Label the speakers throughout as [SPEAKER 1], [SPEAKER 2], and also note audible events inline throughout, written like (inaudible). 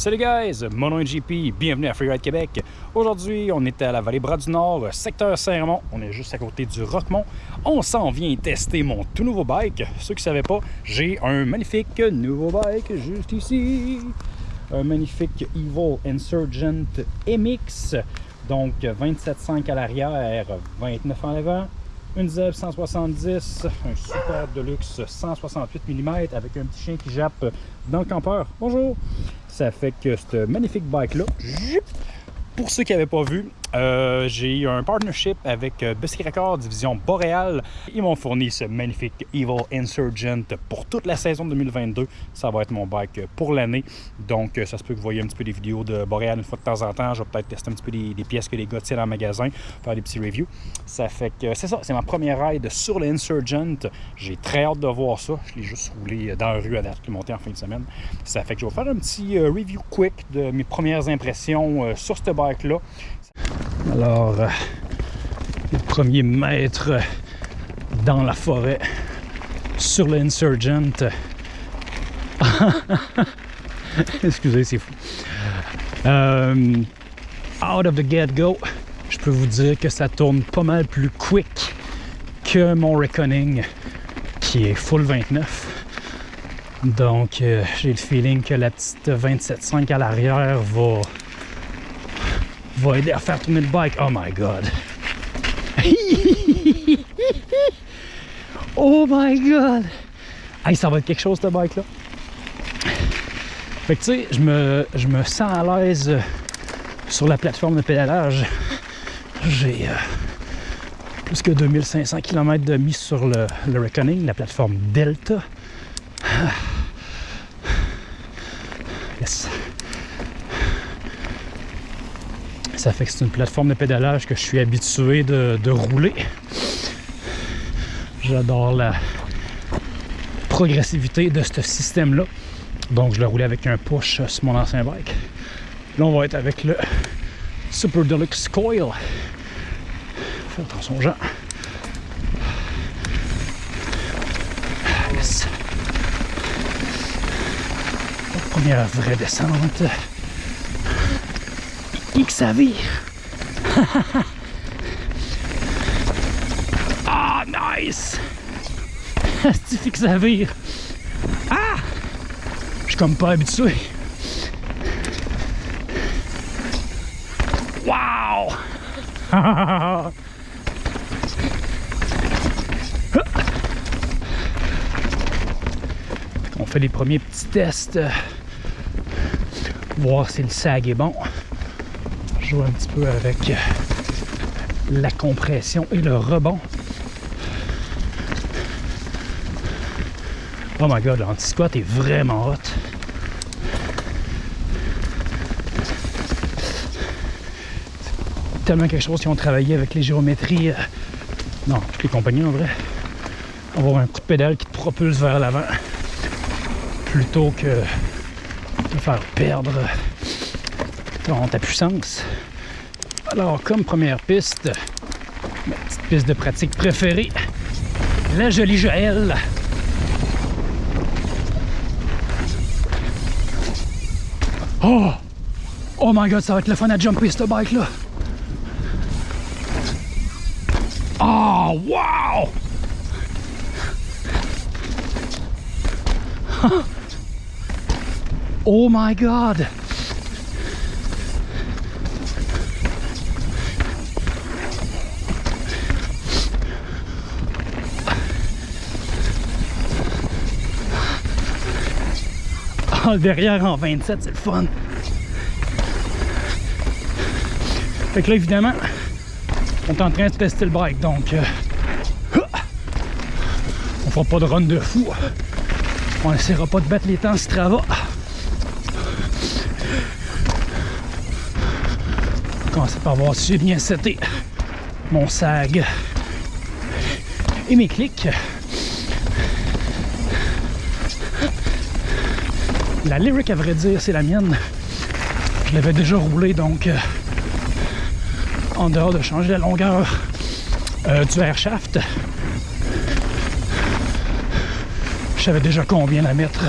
[SPEAKER 1] Salut guys, mon nom est JP, bienvenue à Freeride Québec. Aujourd'hui, on est à la vallée Bras du Nord, secteur Saint-Raymond. On est juste à côté du Roquemont. On s'en vient tester mon tout nouveau bike. Ceux qui ne savaient pas, j'ai un magnifique nouveau bike juste ici. Un magnifique Evil Insurgent MX. Donc 27,5 à l'arrière, 29 en avant. Une ZEB 170, un super Deluxe 168 mm avec un petit chien qui jappe dans le campeur. Bonjour! Ça fait que ce magnifique bike-là, pour ceux qui n'avaient pas vu, euh, j'ai eu un partnership avec euh, Biscuit Record, division Boréal. Ils m'ont fourni ce magnifique Evil Insurgent pour toute la saison 2022. Ça va être mon bike pour l'année. Donc, euh, ça se peut que vous voyez un petit peu des vidéos de Boréal une fois de temps en temps. Je vais peut-être tester un petit peu des, pièces que les gars tiennent en magasin, faire des petits reviews. Ça fait que c'est ça, c'est ma première ride sur l'Insurgent. J'ai très hâte de voir ça. Je l'ai juste roulé dans la rue à date, monté en fin de semaine. Ça fait que je vais faire un petit review quick de mes premières impressions sur ce bike-là. Alors, euh, le premier mètre dans la forêt sur l'Insurgent. (laughs) Excusez, c'est fou. Euh, out of the get-go, je peux vous dire que ça tourne pas mal plus quick que mon Reckoning qui est full 29. Donc, euh, j'ai le feeling que la petite 27.5 à l'arrière va va aider à faire tourner le bike. Oh my god. (laughs) oh my god. Hey, ça va être quelque chose ce bike là. Fait que tu sais, je me, je me sens à l'aise euh, sur la plateforme de pédalage. J'ai euh, plus que 2500 km de mise sur le, le Reckoning, la plateforme Delta. Yes. Ça fait que c'est une plateforme de pédalage que je suis habitué de, rouler. J'adore la progressivité de ce système-là. Donc je l'ai roulé avec un push sur mon ancien bike. Là, on va être avec le Super Deluxe Coil. Fais attention gens. Yes. Première vraie descente que ça vire. (laughs) ah, nice! (laughs) C'est que ça vire? Ah! Je suis comme pas habitué. Wow! (laughs) On fait les premiers petits tests. Voir si le sag est bon un petit peu avec la compression et le rebond. Oh my god, l'anti-squat est vraiment hot. Tellement quelque chose qui ont travaillé avec les géométries. Euh, non, toutes les compagnies en vrai. Avoir un coup pédale qui te propulse vers l'avant plutôt que de faire perdre ta puissance. Alors, comme première piste, ma petite piste de pratique préférée, la jolie Joël. Oh! Oh my god, ça va être le fun à jumper ce bike là. Oh, wow! (laughs) oh my god! Derrière en 27, c'est le fun. Fait que là, évidemment, on est en train de tester le bike, donc euh, on fera pas de run de fou. On essaiera pas de battre les temps Strava. Commencer par voir si j'ai bien seté mon sag et mes clics. La lyric, à vrai dire, c'est la mienne. Je l'avais déjà roulé, donc euh, en dehors de changer la longueur euh, du air shaft, je savais déjà combien la mettre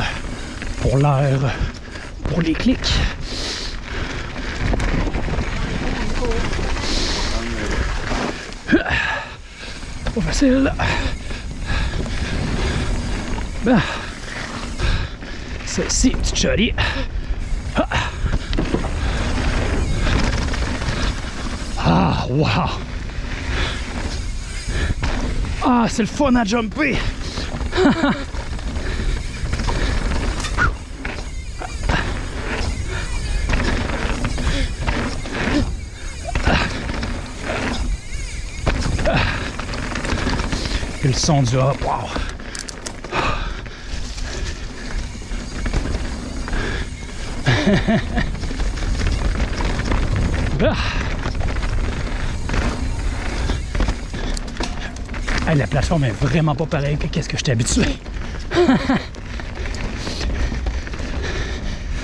[SPEAKER 1] pour l'air pour les clics. Pas facile. Ben, celle-ci, petite. Ah, wow! Ah, c'est le fun à jumper! Et le son du hop, wow! Ah. Hey, la plateforme est vraiment pas pareille que qu'est-ce que je t'ai habitué. (laughs)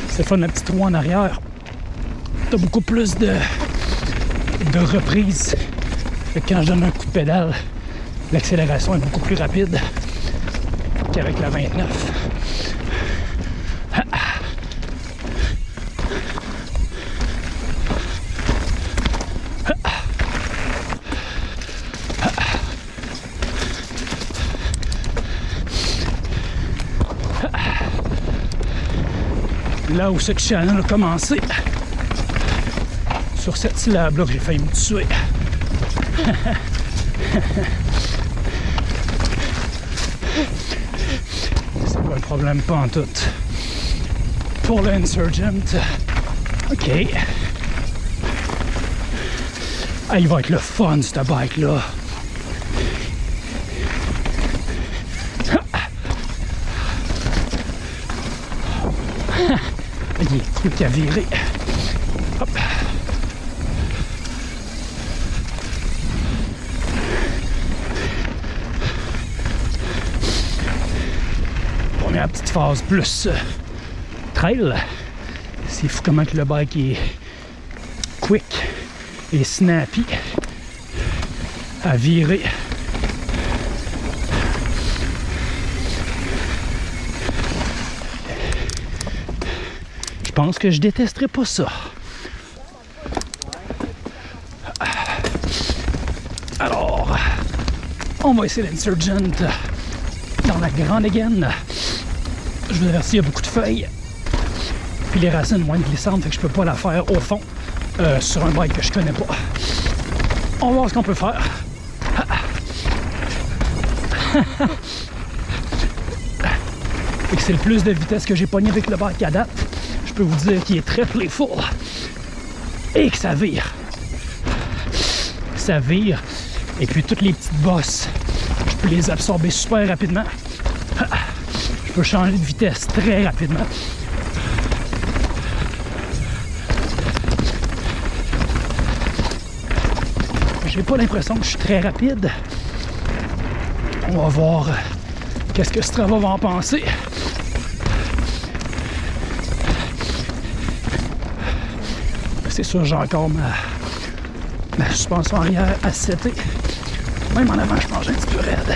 [SPEAKER 1] C'est fun, un petit trou en arrière. T'as beaucoup plus de, de reprises. Quand je donne un coup de pédale, l'accélération est beaucoup plus rapide qu'avec la 29. Là où ce channel a commencé, sur cette syllabe-là que j'ai failli me tuer. (laughs) C'est pas un problème, pas en tout. Pour l'Insurgent, ok. Ah, il va être le fun, ce bike-là. Truc à virer. Hop. Première petite phase plus euh, trail. C'est fou comment que le bike est quick et snappy à virer. Pense que je détesterais pas ça. Alors, on va essayer l'Insurgent dans la grande gaine. Je vous avertis, il y a beaucoup de feuilles. Puis les racines moins glissantes, fait que je peux pas la faire au fond euh, sur un bike que je connais pas. On va voir ce qu'on peut faire. (laughs) C'est le plus de vitesse que j'ai pogné avec le bike à date. Peux vous dire qu'il est très playful. Et que ça vire. Ça vire. Et puis toutes les petites bosses, je peux les absorber super rapidement. Je peux changer de vitesse très rapidement. J'ai pas l'impression que je suis très rapide. On va voir euh, qu'est-ce que Strava va en penser. C'est sûr, j'ai encore ma, ma suspension arrière à setter. Même en avant, je mange un petit peu raide.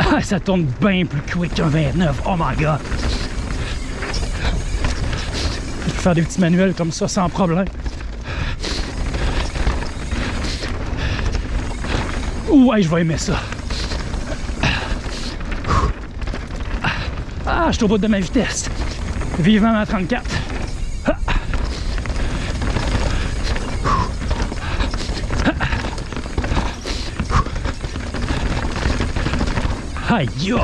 [SPEAKER 1] Ah, ça tourne bien plus quick qu'un 29. Oh my god! Je peux faire des petits manuels comme ça sans problème. Ouais, je vais aimer ça. Je suis au bout de ma vitesse. Vivement ma 34. Aïe, aïe!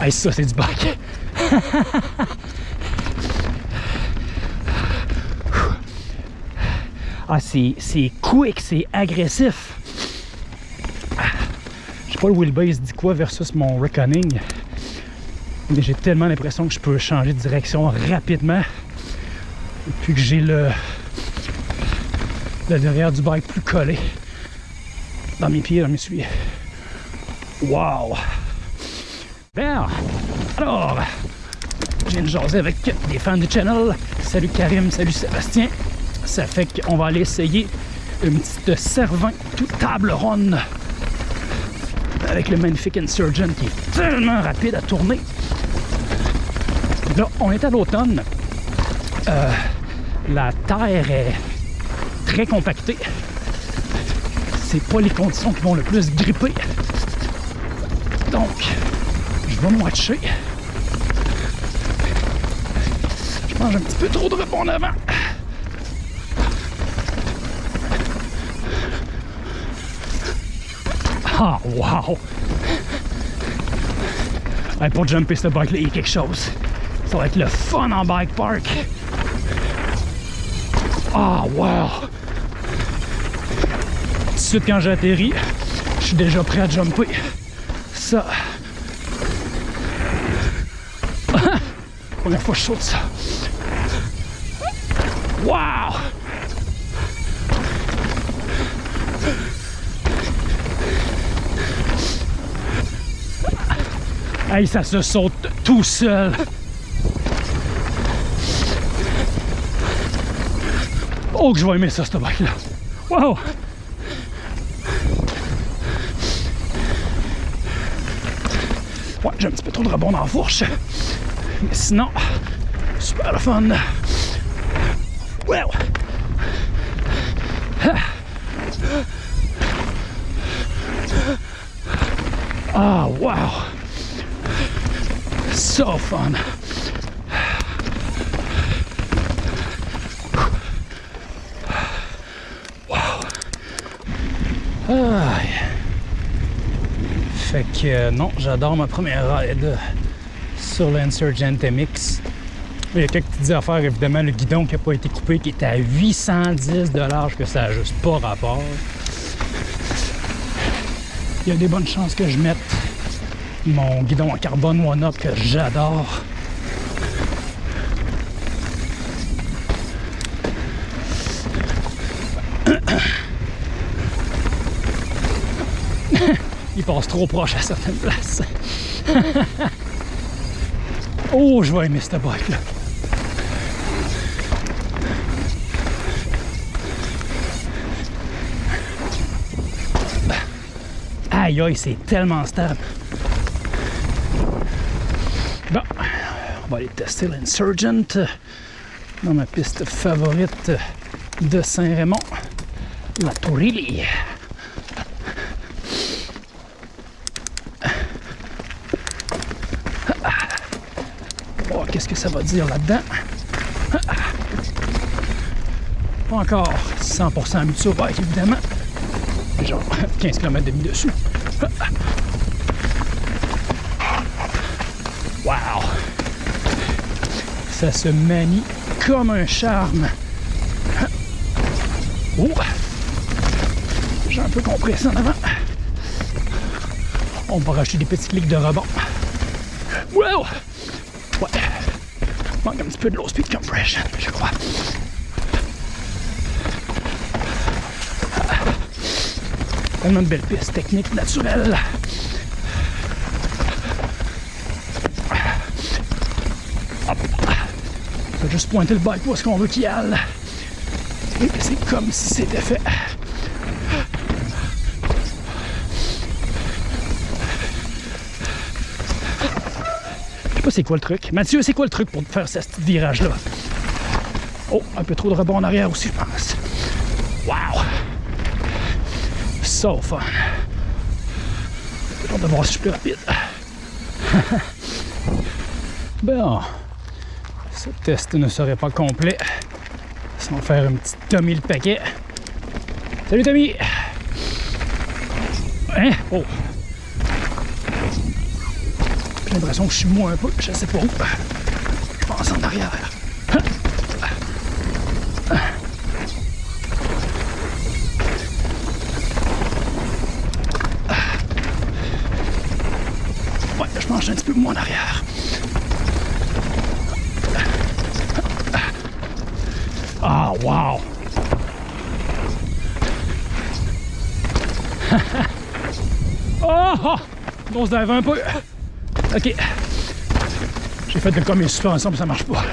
[SPEAKER 1] Aïe, ça, c'est du bac. ah, c'est quick, c'est agressif. Je sais pas le wheelbase dit quoi versus mon reckoning. Mais j'ai tellement l'impression que je peux changer de direction rapidement. Puis que j'ai le, derrière du bike plus collé dans mes pieds, dans mes souliers. Wow! Bien, alors, je viens de jaser avec des fans du channel. Salut Karim, salut Sébastien. Ça fait qu'on va aller essayer une petite Cervin toute table ronde avec le magnifique Insurgent qui est tellement rapide à tourner. On est à l'automne. Euh, la terre est très compactée. C'est pas les conditions qui vont le plus gripper. Donc, je vais me watcher. Je mange un petit peu trop de repos en avant. Ah, wow! Hey, pour jumper ce bike-là, il y a quelque chose. Ça va être le fun en bike park. Ah, wow! Tout de suite, quand j'atterris, je suis déjà prêt à jumper. Ça. Première fois que je saute ça? Wow! Hey, ça se saute tout seul. Oh, que je vais aimer ça, ce bike-là. Wow! Ouais, j'ai un petit peu trop de rebond dans la fourche. Mais sinon, super le fun. Wow! Ah, wow! So fun. Aïe. Fait que euh, non, j'adore ma première ride sur l'Insurgent MX. Il y a quelques petites affaires, évidemment, le guidon qui n'a pas été coupé, qui est à 810 que ça n'a juste pas rapport. Il y a des bonnes chances que je mette mon guidon en carbone One-Up que j'adore. Il passe trop proche à certaines places. (laughs) oh, je vais aimer cette bike là. Aïe aïe, c'est tellement stable. Bon, on va aller tester l'Insurgent dans ma piste favorite de Saint-Raymond, la Tourilli. Oh, qu'est-ce que ça va dire là-dedans? Pas encore 100% habitué au bike, évidemment. Genre 15 km demi dessus. Wow! Ça se manie comme un charme. Oh! J'ai un peu compressé en avant. On va rajouter des petits clics de rebond. Wow! Manque un petit peu de low speed compression, je crois. Tellement de belles pistes techniques naturelles. On va juste pointer le bike où est-ce qu'on veut qu'il aille. Et c'est comme si c'était fait. C'est quoi le truc? Mathieu, c'est quoi le truc pour faire ce petit virage-là? Oh, un peu trop de rebond en arrière aussi, je pense. Wow! So fun! J'ai de voir si je plus rapide. (laughs) bon. Ce test ne serait pas complet sans faire un petit Tommy le paquet. Salut Tommy! Hein? Oh! J'ai l'impression que je suis moins un peu, je sais pas où. Je pense en arrière. Ouais, je mange un petit peu moins en arrière. Ah, wow! oh! On se lève un peu. Ok. J'ai fait de comme mes suspensions, ça marche pas.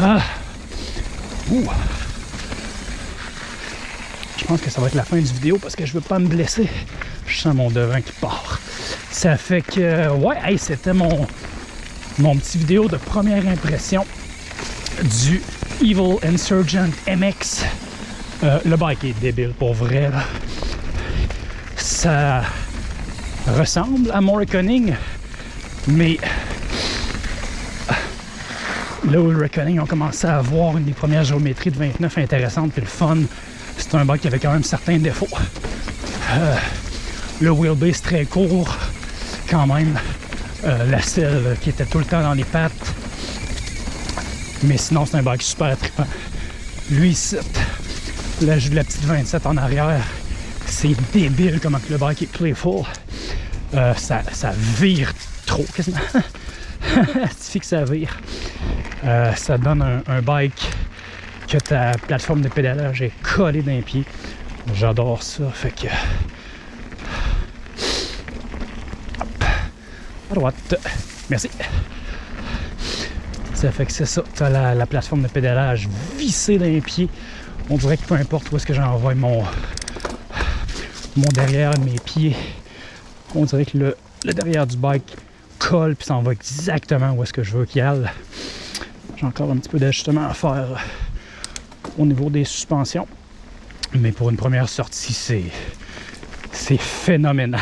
[SPEAKER 1] Ah. Ouh. Je pense que ça va être la fin du vidéo parce que je veux pas me blesser. Je sens mon devin qui part. Ça fait que, ouais, c'était mon, mon petit vidéo de première impression du Evil Insurgent MX. Euh, le bike est débile pour vrai. Là. Ça ressemble à mon Reckoning, mais là où le Reckoning ont commencé à avoir une des premières géométries de 29 intéressantes puis le fun, c'est un bike qui avait quand même certains défauts. Euh, le wheelbase très court, quand même. Euh, la selle qui était tout le temps dans les pattes. Mais sinon, c'est un bike super trippant. Lui, là, j'ai la petite 27 en arrière. C'est débile comment le bike est playful. Euh, ça, ça vire trop, quasiment. (laughs) que ça vire. Euh, ça donne un, un, bike que ta plateforme de pédalage est collée d'un pied. J'adore ça. Fait que. Hop. À droite. Merci. Ça fait que c'est ça. Tu as la, la, plateforme de pédalage vissée d'un pied. On dirait que peu importe où est-ce que j'envoie mon, mon derrière, mes pieds, on dirait que le, le derrière du bike colle puis s'en va exactement où est-ce que je veux qu'il aille. J'ai encore un petit peu d'ajustement à faire au niveau des suspensions. Mais pour une première sortie, c'est c'est phénoménal.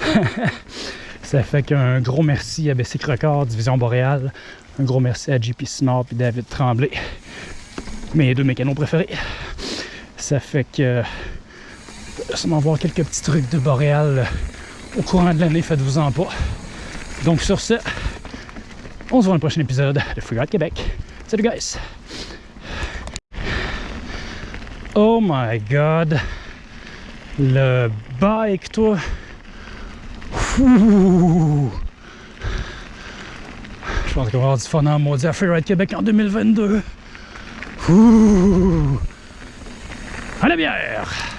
[SPEAKER 1] (laughs) Ça fait qu'un gros merci à Bessic Record, Division Boréale. Un gros merci à JP Snor et David Tremblay, mes deux mécanos préférés. Ça fait que ça m'envoie quelques petits trucs de Boréal au courant de l'année, faites-vous-en pas. Donc sur ce, on se voit dans le prochain épisode de Freeride Québec. Salut guys! Oh my god! Le bike, toi! Ouh. Je pense qu'on va avoir du fun en maudit à Freeride Québec en 2022. Ouh. À la bière!